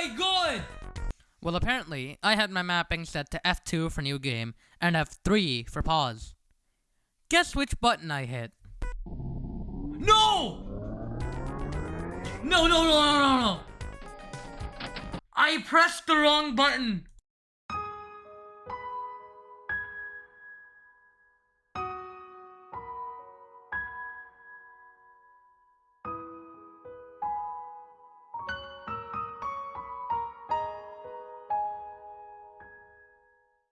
my god! Well, apparently, I had my mapping set to F2 for new game and F3 for pause. Guess which button I hit? No! No, no, no, no, no, no! I pressed the wrong button!